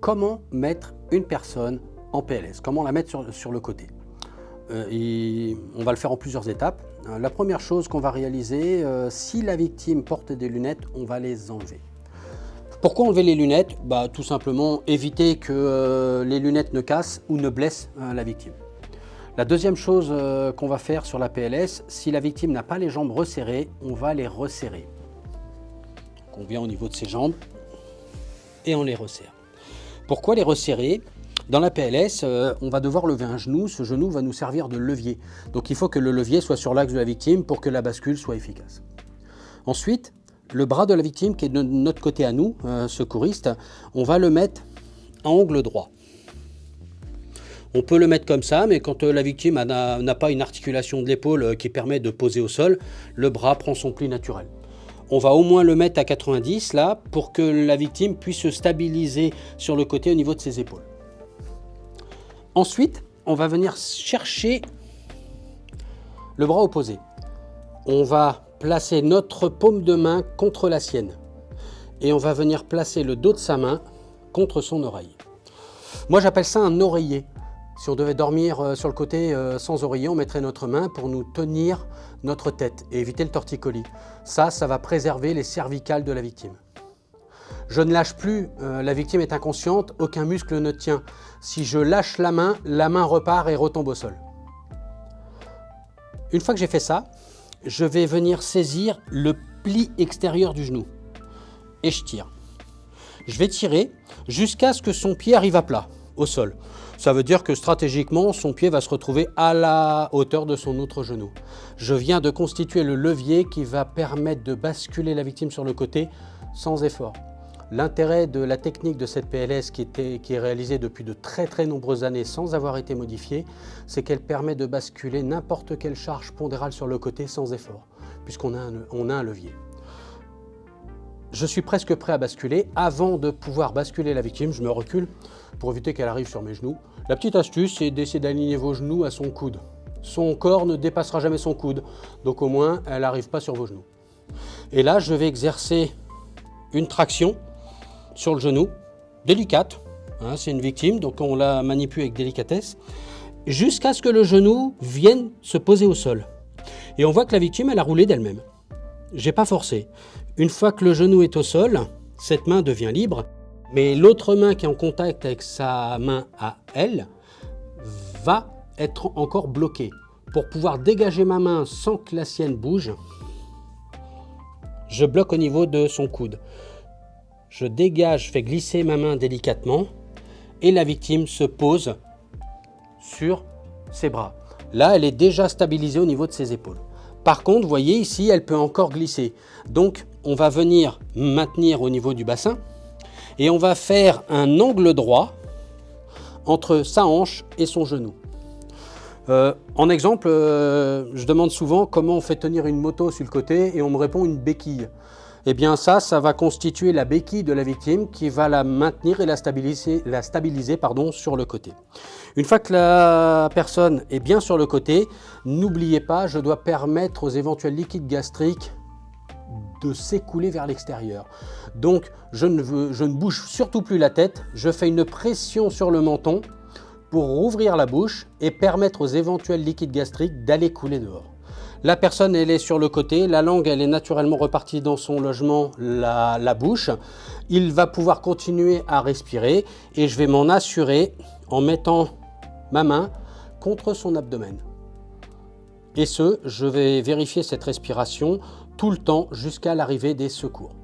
comment mettre une personne en PLS, comment la mettre sur, le côté? Euh, on va le faire en plusieurs étapes. Euh, la première chose qu'on va réaliser, euh, si la victime porte des lunettes, on va les enlever. Pourquoi enlever les lunettes? Bah, Tout simplement éviter que les lunettes ne cassent ou ne blessent la victime. La deuxième chose qu'on va faire sur la PLS, si la victime n'a pas les jambes resserrées, on va les resserrer. on vient au niveau de ses jambes et on les resserre. Pourquoi les resserrer Dans la PLS, euh, on va devoir lever un genou. Ce genou va nous servir de levier. Donc il faut que le levier soit sur l'axe de la victime pour que la bascule soit efficace. Ensuite, le bras de la victime qui est de notre côté à nous, euh, secouriste, on va le mettre à angle droit. On peut le mettre comme ça, mais quand euh, la victime n'a pas une articulation de l'épaule qui permet de poser au sol, le bras prend son pli naturel on va au moins le mettre à 90 là pour que la victime puisse se stabiliser sur le côté au niveau de ses épaules. Ensuite, on va venir chercher le bras opposé. On va placer notre paume de main contre la sienne et on va venir placer le dos de sa main contre son oreille. Moi j'appelle ça un oreiller si on devait dormir euh, sur le côté euh, sans oreiller, on mettrait notre main pour nous tenir notre tête et éviter le torticolis. Ça, ça va préserver les cervicales de la victime. Je ne lâche plus, euh, la victime est inconsciente, aucun muscle ne tient. Si je lâche la main, la main repart et retombe au sol. Une fois que j'ai fait ça, je vais venir saisir le pli extérieur du genou et je tire. Je vais tirer jusqu'à ce que son pied arrive à plat, sol. Ça veut dire que stratégiquement, son pied va se retrouver à la hauteur de son autre genou. Je viens de constituer le levier qui va permettre de basculer la victime sur le côté sans effort. L'intérêt de la technique de cette PLS qui, est réalisée depuis de très très nombreuses années sans avoir été modifiée, c'est qu'elle permet de basculer n'importe quelle charge pondérale sur le côté sans effort, puisqu'on a un levier. Je suis presque prêt à basculer. Avant de pouvoir basculer la victime, je me recule pour éviter qu'elle arrive sur mes genoux. La petite astuce, c'est d'essayer d'aligner vos genoux à son coude. Son corps ne dépassera jamais son coude, donc au moins, elle n'arrive pas sur vos genoux. Et là, je vais exercer une traction sur le genou, délicate. Hein, c'est une victime, donc on la manipule avec délicatesse, jusqu'à ce que le genou vienne se poser au sol. Et on voit que la victime, elle a roulé d'elle-même. J'ai pas forcé. Une fois que le genou est au sol, cette main devient libre mais l'autre main qui est en contact avec sa main à elle va être encore bloquée. Pour pouvoir dégager ma main sans que la sienne bouge, je bloque au niveau de son coude. Je dégage, je fais glisser ma main délicatement et la victime se pose sur ses bras. Là, elle est déjà stabilisée au niveau de ses épaules. Par contre, vous voyez ici, elle peut encore glisser. Donc, on va venir maintenir au niveau du bassin et on va faire un angle droit entre sa hanche et son genou. Euh, en exemple, euh, je demande souvent comment on fait tenir une moto sur le côté et on me répond une béquille. Eh bien ça, ça va constituer la béquille de la victime qui va la maintenir et la stabiliser, la stabiliser sur le côté. Une fois que la personne est bien sur le côté, n'oubliez pas, je dois permettre aux éventuels liquides gastriques de s'écouler vers l'extérieur. Donc je ne, bouge surtout plus la tête, je fais une pression sur le menton pour rouvrir la bouche et permettre aux éventuels liquides gastriques d'aller couler dehors. La personne, elle est sur le côté, la langue, elle est naturellement repartie dans son logement, la bouche. Il va pouvoir continuer à respirer et je vais m'en assurer en mettant ma main contre son abdomen. Et ce, je vais vérifier cette respiration tout le temps jusqu'à l'arrivée des secours.